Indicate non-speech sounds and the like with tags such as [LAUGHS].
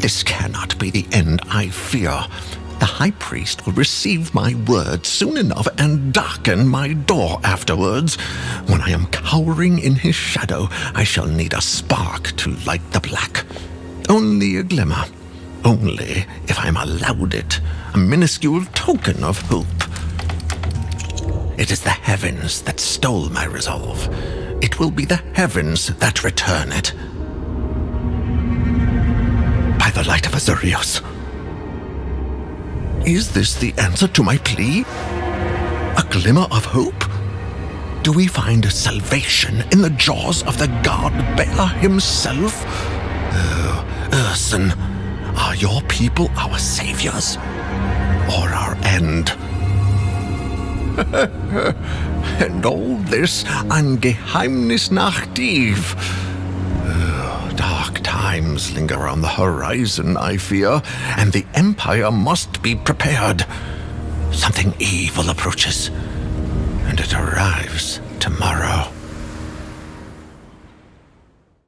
This cannot be the end I fear. The high priest will receive my word soon enough and darken my door afterwards. When I am cowering in his shadow, I shall need a spark to light the black. Only a glimmer. Only if I'm allowed it. A minuscule token of hope. It is the heavens that stole my resolve. It will be the heavens that return it. Azurios. Is this the answer to my plea? A glimmer of hope? Do we find salvation in the jaws of the god bear himself? Oh, Urson, are your people our saviors? Or our end? [LAUGHS] and all this an nach. Times linger on the horizon, I fear, and the Empire must be prepared. Something evil approaches, and it arrives tomorrow.